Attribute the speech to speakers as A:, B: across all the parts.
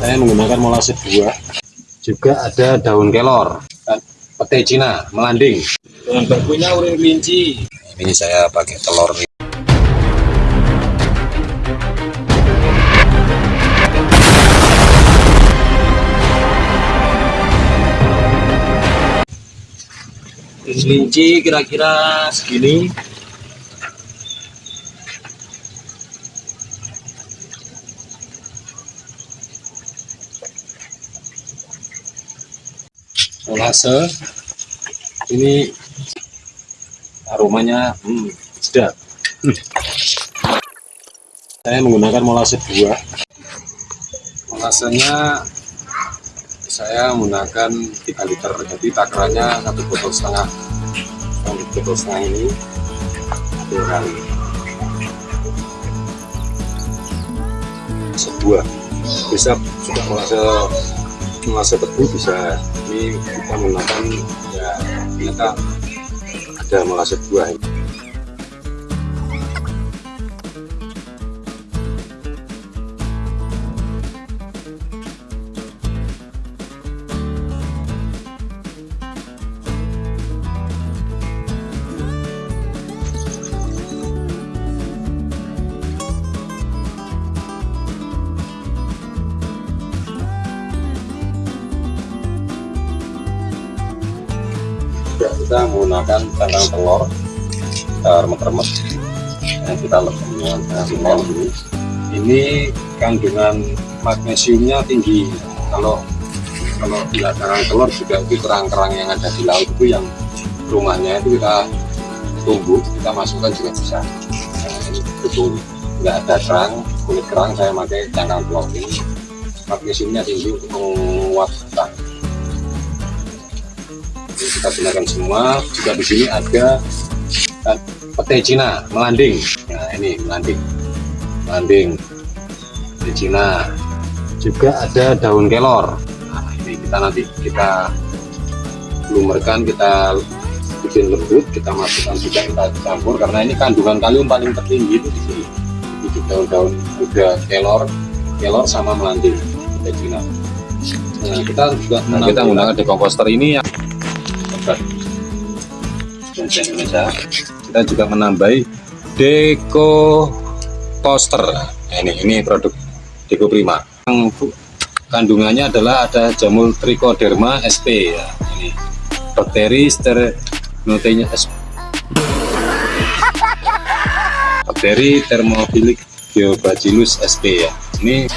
A: saya menggunakan molase buah juga ada daun kelor. Dan pete cina melanding. Dan bakunya urin kelinci ini saya pakai telur. Nih kelinci kira-kira segini molase ini aromanya hmm, sedap. Hmm. saya menggunakan molase buah molasenya saya menggunakan 3 liter. Jadi takarannya satu botol setengah. Satu botol setengah ini dua kali. Sebuah bisa sudah molase molase tebu bisa ini kita menggunakan ya ternyata ada molase buah ini juga kita menggunakan cangkang telur kita remet-remet yang kita lebihkan telur ini. Ini kandungan magnesiumnya tinggi. Kalau kalau di cangkang telur juga itu kerang-kerang yang ada di laut itu yang rumahnya itu kita tumbuh kita masukkan juga bisa. Nah, betul nggak ada kerang kulit kerang saya pakai cangkang telur ini. Magnesiumnya tinggi untuk menguatkan kita gunakan semua. Juga di sini ada pete Cina melanding. Nah ini melanding. Melanding. Pete Cina. Juga ada daun kelor. Nah ini kita nanti kita lumerkan kita bikin lembut kita masukkan juga kita campur. Karena ini kandungan kalium paling tertinggi itu di sini. Itu daun-daun udah kelor kelor sama melanding pete Cina. Nah kita juga nah, kita menggunakan decomposter ini yang Indonesia kita juga menambahi Deco Toaster nah, ini ini produk Deco Prima. Yang kandungannya adalah ada jamur Trichoderma sp ya. Ini bakteri sternotinya sp bakteri thermophilic Geobacillus sp ya. Ini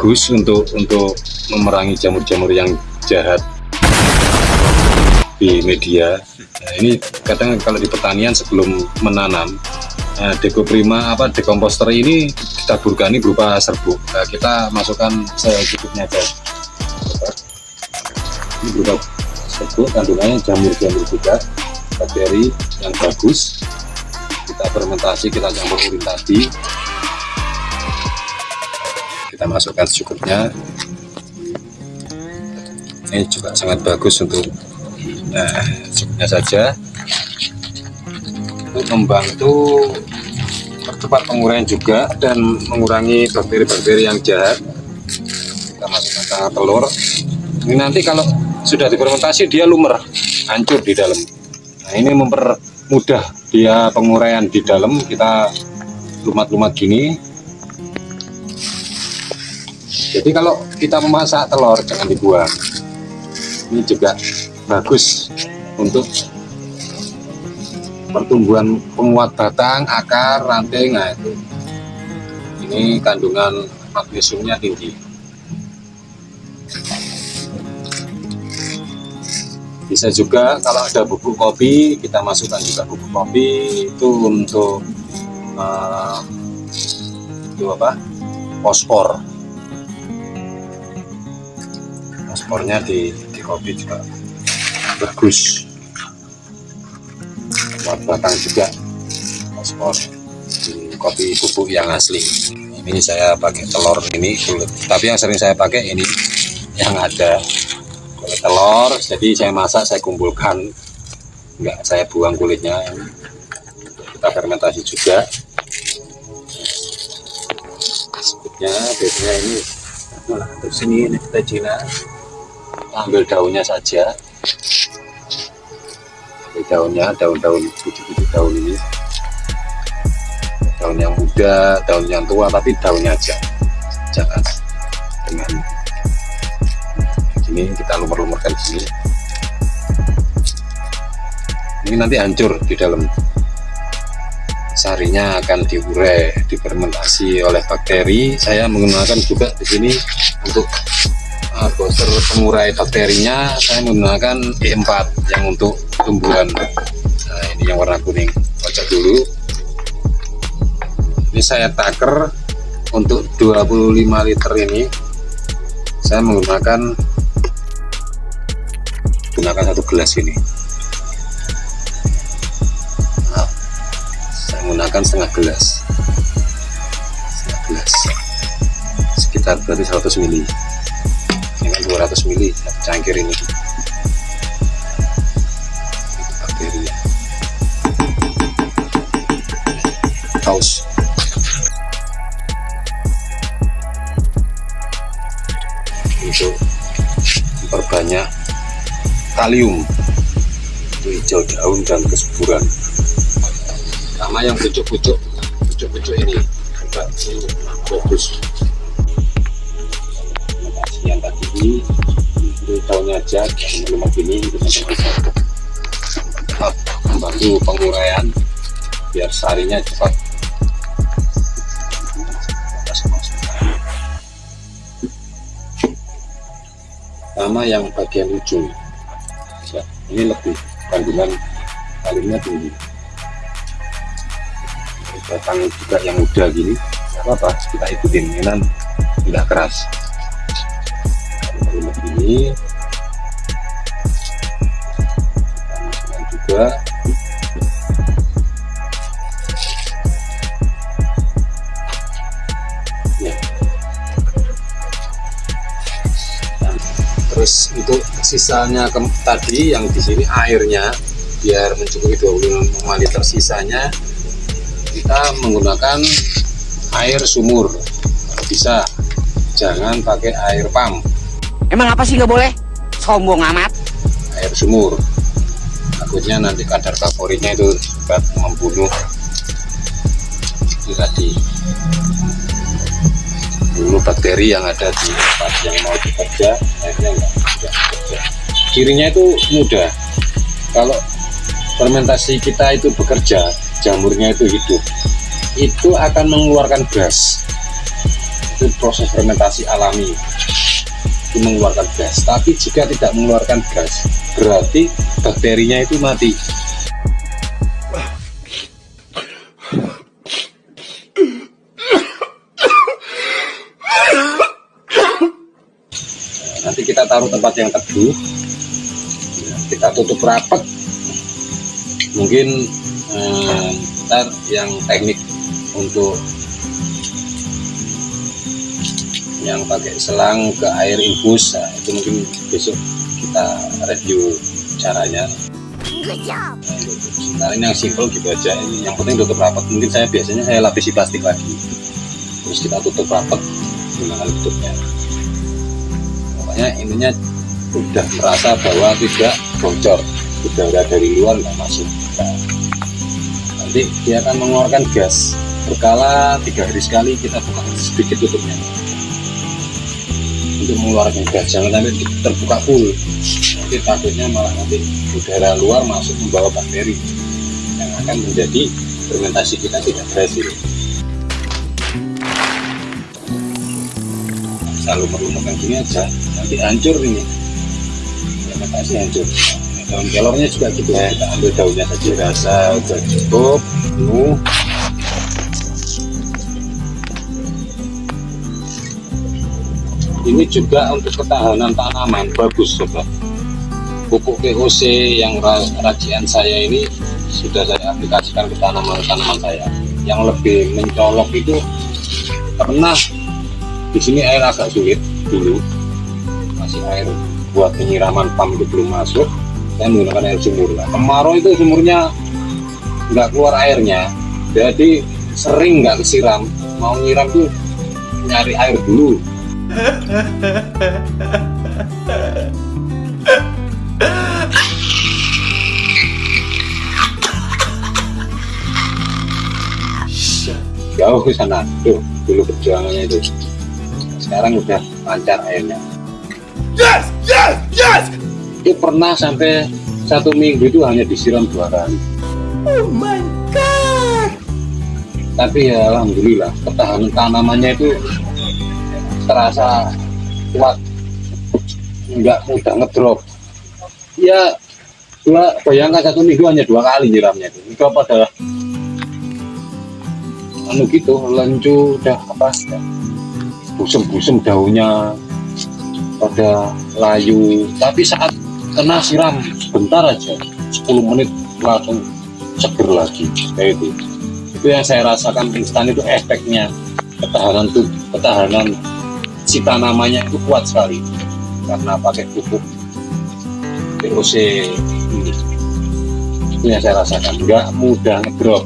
A: bagus untuk untuk memerangi jamur-jamur yang jahat di media. Nah, ini kadang kalau di pertanian sebelum menanam nah, Deco Prima apa dekomposter ini ditaburkan ini berupa serbuk. Nah, kita masukkan secukupnya aja. Ini berupa serbuk kandungannya jamur-jamur juga bakteri yang bagus. Kita fermentasi kita campur urin tadi kita masukkan secukupnya. Ini juga sangat bagus untuk nah secukupnya saja. Untuk membantu percepat penguraian juga dan mengurangi bakteri-bakteri yang jahat. Kita masukkan tengah telur. Ini nanti kalau sudah difermentasi dia lumer hancur di dalam. Nah ini mempermudah dia penguraian di dalam. Kita lumat-lumat gini jadi kalau kita memasak telur jangan dibuang. Ini juga bagus untuk pertumbuhan penguat batang akar ranting. Nah itu. Ini kandungan magnesiumnya tinggi. Bisa juga kalau ada bubuk kopi kita masukkan juga bubuk kopi. Itu untuk uh, itu apa? Fosfor fosfornya di, di kopi juga bagus. Buat batang juga fosfor di kopi bubuk yang asli. Ini saya pakai telur ini kulit. Tapi yang sering saya pakai ini yang ada kulit telur. Jadi saya masak saya kumpulkan. Enggak saya buang kulitnya. Kita fermentasi juga. Sebutnya biasanya ini terus ini ini kita Cina ambil daunnya saja. Ambil daunnya daun-daun bujuk-bujuk daun ini. Daun yang muda daun yang tua tapi daunnya aja. Jangan dengan ini kita lumur-lumurkan sini. Ini nanti hancur di dalam. Sarinya akan diurai difermentasi oleh bakteri. Saya menggunakan juga di sini untuk booster pengurai bakterinya saya menggunakan E4 yang untuk tumbuhan. Nah ini yang warna kuning. Kocok dulu. Ini saya taker untuk 25 liter ini. Saya menggunakan gunakan satu gelas ini. Nah, saya menggunakan setengah gelas. Setengah gelas. Sekitar berarti 100 mili dengan 200 mili cangkir ini. Bakteri haus untuk memperbanyak kalium hijau daun dan kesuburan. Sama yang pucuk-pucuk. Pucuk-pucuk ini. Juga bagus yang belum ini itu cepat membantu penguraian biar sarinya cepat. Sama yang bagian ujung. Ya, ini lebih kandungan kaliumnya tinggi. Batang juga yang muda gini apa-apa kita ikutin ini kan tidak keras. Ini ya. terus untuk sisanya ke, tadi yang di sini airnya biar mencukupi 25 liter sisanya kita menggunakan air sumur. Bisa jangan pakai air pump.
B: Emang apa sih nggak boleh? Sombong amat.
A: Air sumur takutnya nanti kadar favoritnya itu dapat membunuh. Itu tadi. Dulu bakteri yang ada di tempat yang mau bekerja akhirnya enggak, enggak bekerja. Cirinya itu mudah. Kalau fermentasi kita itu bekerja jamurnya itu hidup. Itu akan mengeluarkan gas. Itu proses fermentasi alami. Itu mengeluarkan gas. Tapi jika tidak mengeluarkan gas berarti bakterinya itu mati. Nanti kita taruh tempat yang teduh. Kita tutup rapat. Mungkin eh, ntar yang teknik untuk yang pakai selang ke air infus nah, itu mungkin besok kita review caranya. Nah, ini yang simple gitu aja. Ini yang penting tutup rapat. Mungkin saya biasanya saya lapisi plastik lagi. Terus kita tutup rapat menggunakan tutupnya. Pokoknya ininya sudah merasa bahwa tidak bocor. Udara dari luar nggak masuk. Nah, nanti dia akan mengeluarkan gas. Berkala tiga hari sekali kita buka sedikit tutupnya. Untuk mengeluarkan gas. Jangan sampai terbuka full nanti takutnya malah nanti udara luar masuk membawa bakteri yang akan menjadi fermentasi kita tidak berhasil selalu merumahkan gini aja nanti hancur ini. Fermentasi hancur. Daun kelornya juga cukup kita ambil daunnya saja. Rasa udah cukup penuh. Ini juga untuk ketahanan tanaman. Bagus sobat pupuk POC yang racian saya ini sudah saya aplikasikan ke tanaman-tanaman saya. Yang lebih mencolok itu karena di sini air agak sulit dulu. Masih air buat penyiraman pam itu belum masuk. Saya menggunakan air sumur. Nah, kemarau itu sumurnya nggak keluar airnya. Jadi sering nggak kesiram. Mau nyiram tuh nyari air dulu jauh ke sana. Tuh dulu perjuangannya itu. Sekarang udah lancar airnya yes yes yes! Itu pernah sampai satu minggu itu hanya disiram dua kali. Oh my god! Tapi ya alhamdulillah ketahanan tanamannya itu terasa kuat. Nggak mudah ngedrop. Ya dua bayangkan satu minggu hanya dua kali nyiramnya itu. Itu apa adalah anu gitu lencu udah apa busem-busem daunnya pada layu. Tapi saat kena siram sebentar aja 10 menit langsung seger lagi kayak itu itu yang saya rasakan instan itu efeknya. Ketahanan tuh ketahanan si tanamannya itu kuat sekali. Karena pakai pupuk. POC ini. Itu yang saya rasakan. Nggak mudah ngedrop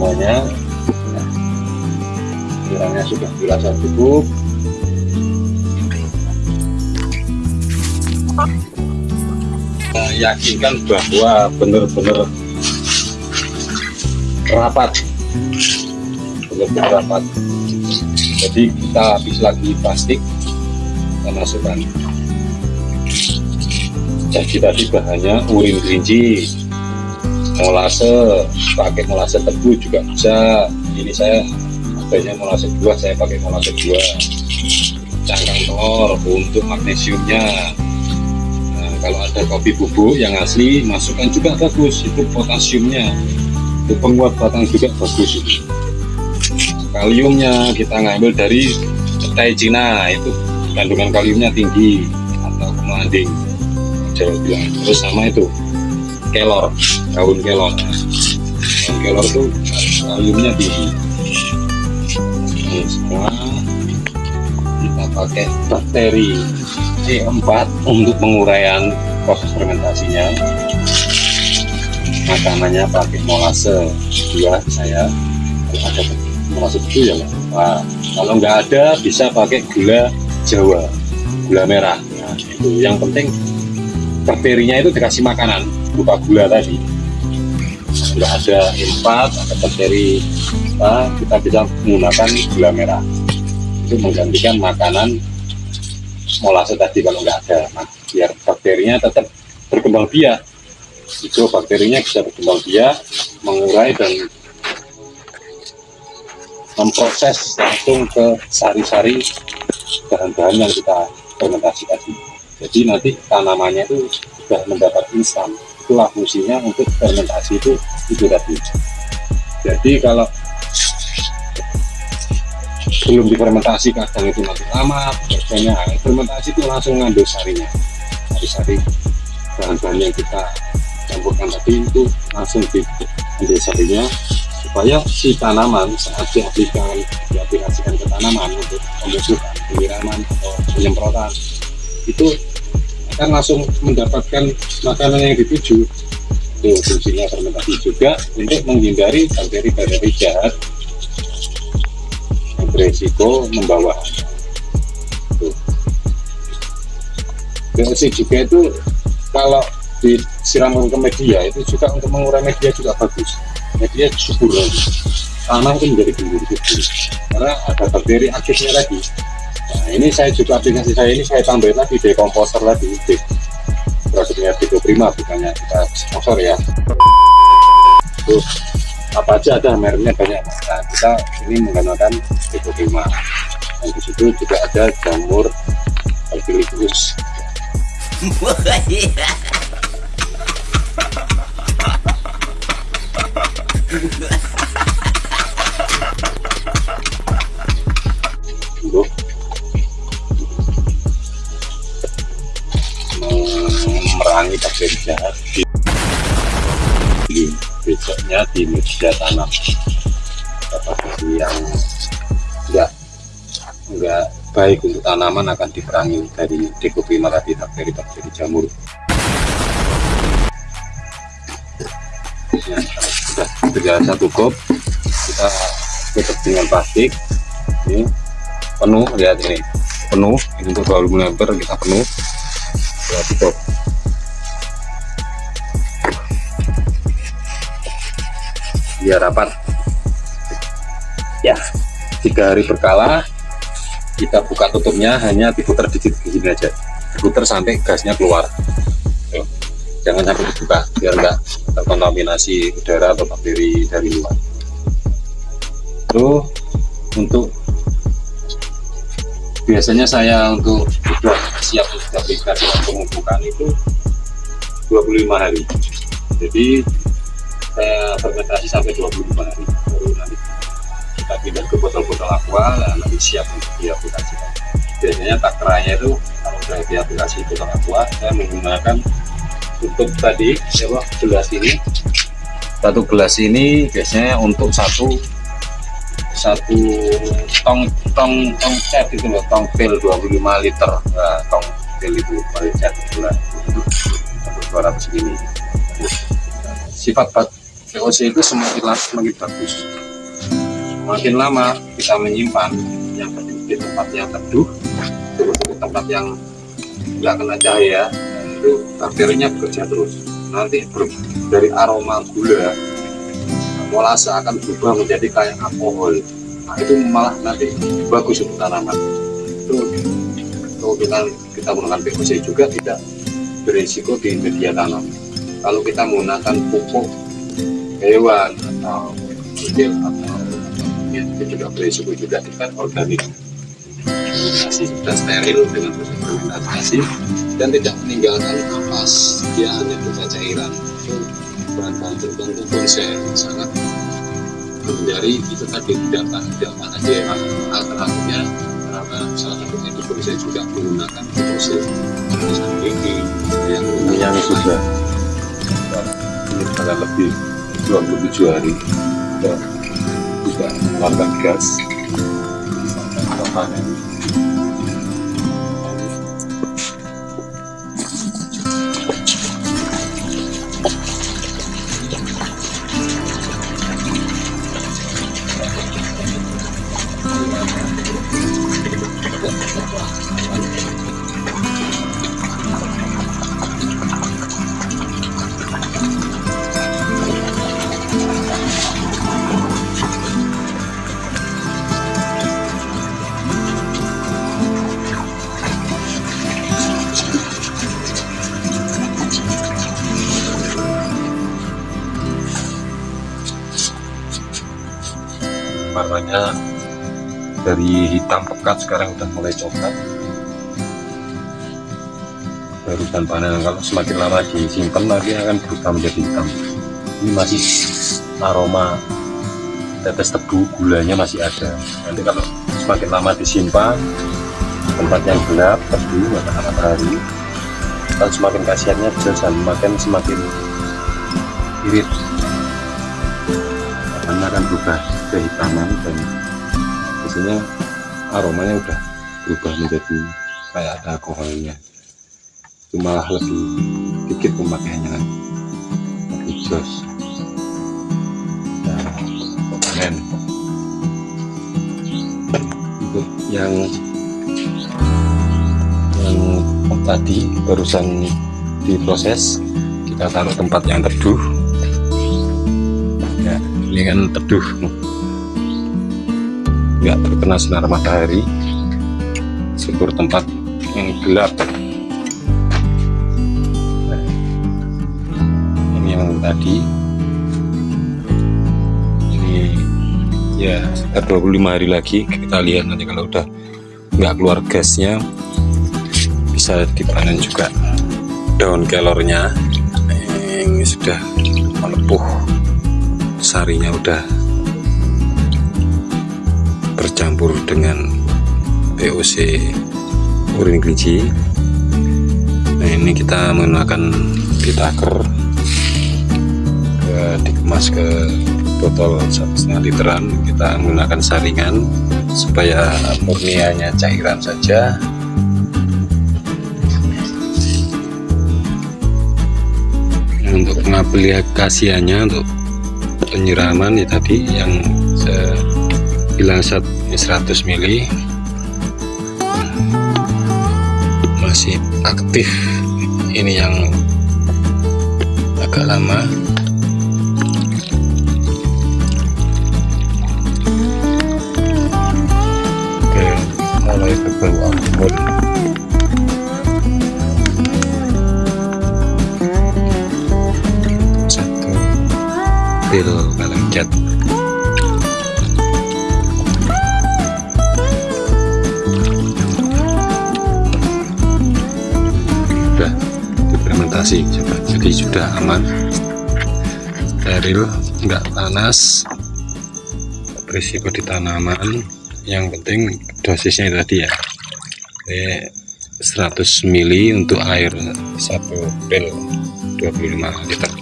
A: semuanya. Kiranya sudah dirasa cukup. Yakinkan bahwa benar-benar rapat. Benar-benar rapat. Jadi kita habis lagi plastik kita masukkan. Jadi tadi bahannya urin kelinci molase pakai molase tebu juga bisa. Ini saya adanya molase dua saya pakai molase dua. Cangkang telur untuk magnesiumnya. Kalau ada kopi bubuk yang asli masukkan juga bagus itu potasiumnya. Itu penguat batang juga bagus kaliumnya kita ngambil dari petai Cina itu kandungan kaliumnya tinggi atau bilang terus sama itu kelor daun kelor. Daun kelor itu kaliumnya tinggi ini semua kita pakai bakteri C4 untuk penguraian proses fermentasinya. Makanannya pakai molase dua saya ada molase itu ya nah, kalau nggak ada bisa pakai gula jawa gula merah. Nah, itu yang penting bakterinya itu dikasih makanan berupa gula tadi nggak ada empat ada bakteri kita bisa menggunakan gula merah. Itu menggantikan makanan molase tadi kalau nggak ada nah, biar bakterinya tetap berkembang biak. Itu bakterinya bisa berkembang biak mengurai dan memproses langsung ke sari-sari bahan-bahan yang kita fermentasi tadi. Jadi nanti tanamannya itu sudah mendapat instan itulah fungsinya untuk fermentasi itu itu tadi jadi kalau belum difermentasi kadang itu nanti lama biasanya fermentasi itu langsung ngambil sarinya. Sari-sari bahan-bahan yang kita campurkan tadi itu langsung diambil sarinya supaya si tanaman saat diaplikasikan diaplikasikan ke tanaman untuk pemupukan penyiraman atau penyemprotan itu akan langsung mendapatkan makanan yang dituju. Itu fungsinya fermentasi juga untuk menghindari bakteri-bakteri jahat. Beresiko membawa. BLC juga itu kalau disiramkan ke media itu juga untuk mengurai media juga bagus. Media subur tanah itu menjadi gembur subur karena ada bakteri aktifnya lagi nah ini saya juga aplikasi saya ini saya tambahin lagi dekomposer lagi di produknya Tigo Prima bukannya kita sponsor ya. Tuh apa aja ada mereknya banyak nah, kita ini menggunakan tipe 5 dan di situ juga ada jamur untuk memerangi bakteri jahat di, besoknya di media tanam. Bakteri yang enggak enggak baik untuk tanaman akan diperangi dari dekopima tadi bakteri-bakteri jamur. Ya, sudah berjalan satu kop kita tutup dengan plastik. Ini penuh lihat ini. Penuh ini untuk 20 meter kita penuh. Kita tutup biar rapat. Ya tiga hari berkala kita buka tutupnya hanya diputar dikit begini aja. Diputar sampai gasnya keluar. Jangan sampai dibuka biar enggak terkontaminasi udara atau bakteri dari luar. Tuh untuk biasanya saya untuk sudah siap aplikasi untuk pembukaan itu 25 hari. Jadi saya fermentasi sampai 25 hari. Baru nanti kita pindah ke botol-botol aqua dan nanti siap untuk diaplikasikan. Biasanya takranya itu kalau sudah diaplikasi botol aqua saya menggunakan tutup tadi ya gelas ini. Satu gelas ini biasanya untuk satu satu tong tong tong cat itu loh tong pil 25 liter. Nah, tong pil itu paling cat bulan untuk 200 ini. Sifat VOC itu semakin lama semakin bagus. Semakin lama kita menyimpan yang di tempat yang teduh terus di tempat yang nggak kena cahaya itu bakterinya bekerja terus. Nanti dari aroma gula molase akan berubah menjadi kayak alkohol. Nah itu malah nanti bagus untuk tanaman. Itu keuntungan kita menggunakan PVC juga tidak berisiko di media tanam. Kalau kita menggunakan pupuk hewan atau kucing atau ya, itu juga berisiko juga kan organik. Fermentasi sudah steril dengan proses fermentasi dan tidak meninggalkan ampas dia hanya berupa cairan. Itu bahan-bahan tertentu pun saya sangat menghindari itu tadi tidak tidak aja alternatifnya. Karena salah satunya itu pun saya juga menggunakan proses gigi yang
C: yang sudah ini lebih 27 hari. Dan juga mengeluarkan gas. Panen warnanya dari hitam pekat sekarang udah mulai coklat barusan panen kalau semakin lama disimpan lagi akan berubah menjadi hitam. Ini masih aroma tetes tebu gulanya masih ada. Nanti kalau semakin lama disimpan tempat yang gelap tebu matahari matahari semakin kasihannya bisa semakin semakin irit. Karena akan berubah kehitaman dan biasanya aromanya udah berubah menjadi kayak ada alkoholnya. Itu malah lebih dikit pemakaiannya kan. Lebih jos nah, panen untuk yang yang tadi barusan diproses kita taruh tempat yang teduh. Ya ini kan teduh nggak terkena sinar matahari. Syukur tempat yang gelap. Nah, ini yang tadi.
A: Ya sekitar 25 hari lagi kita lihat nanti kalau udah nggak keluar gasnya bisa dipanen juga daun kelornya. Ini sudah melepuh sarinya udah bercampur dengan POC urin kelinci. Nah ini kita menggunakan pitaker dikemas ke botol setengah literan. Kita menggunakan saringan supaya murnianya cairan saja. Untuk pengaplikasiannya untuk penyiraman ya tadi yang saya bilang 100 mili. Masih aktif ini yang agak lama. Mulai berbau amun satu pil kaleng implementasi jadi sudah aman. Steril enggak panas. Berisiko di tanaman. Yang penting dosisnya tadi ya. Oke, 100 mili untuk air satu pil 25 liter.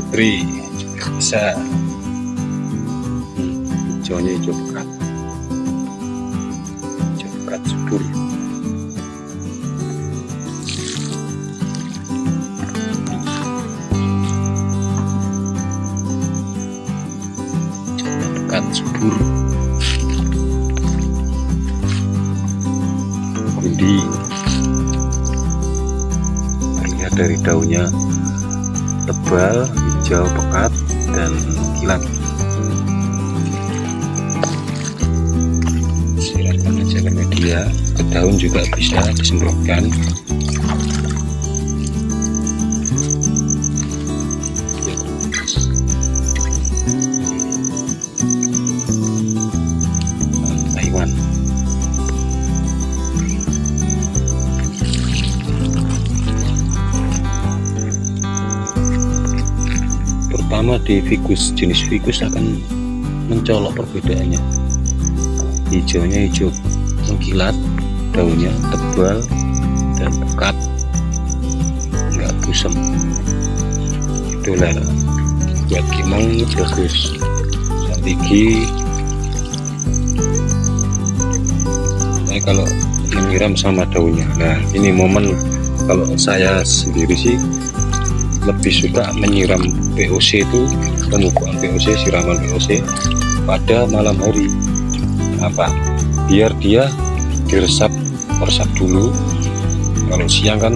A: Putri bisa. Hijaunya hijau pekat hijau pekat subur subur gundi terlihat dari daunnya tebal hijau pekat dan kilat siramkan aja ke media. Ke daun juga bisa disemprotkan pertama di figus jenis figus akan mencolok perbedaannya. Hijaunya hijau mengkilat daunnya tebal dan pekat nggak busem itulah buat kimong bagus. Santigi nah kalau menyiram sama daunnya. Nah ini momen kalau saya sendiri sih lebih suka menyiram POC itu pemupukan POC siraman POC pada malam hari. Apa? Biar dia diresap meresap dulu. Kalau siang kan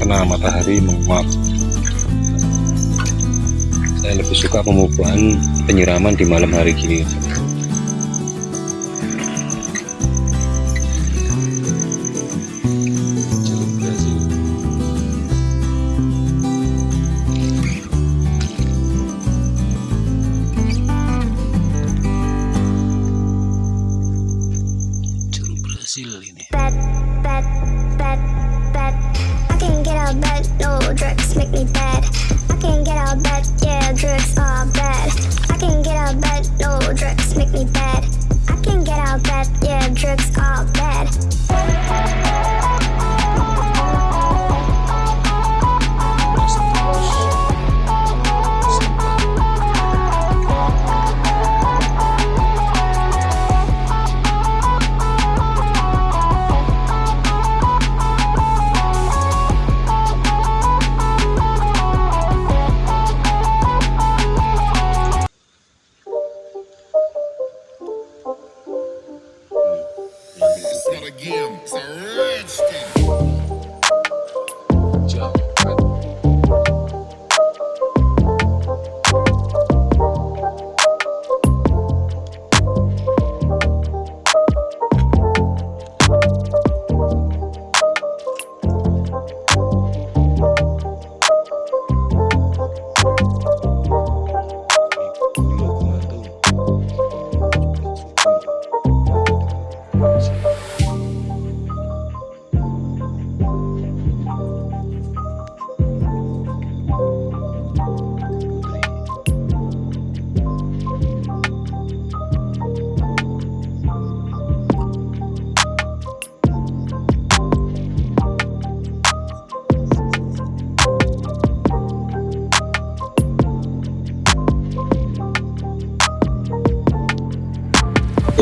A: kena matahari menguap saya lebih suka pemupukan penyiraman di malam hari gini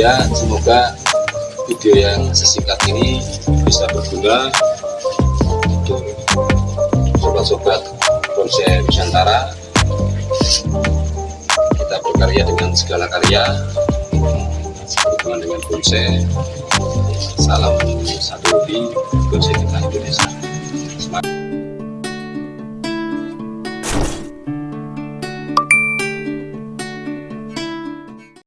A: ya. Semoga video yang sesingkat ini bisa berguna untuk sobat-sobat bonsai Nusantara. Kita berkarya dengan segala karya berhubungan dengan bonsai salam satu hobi bonsai kita.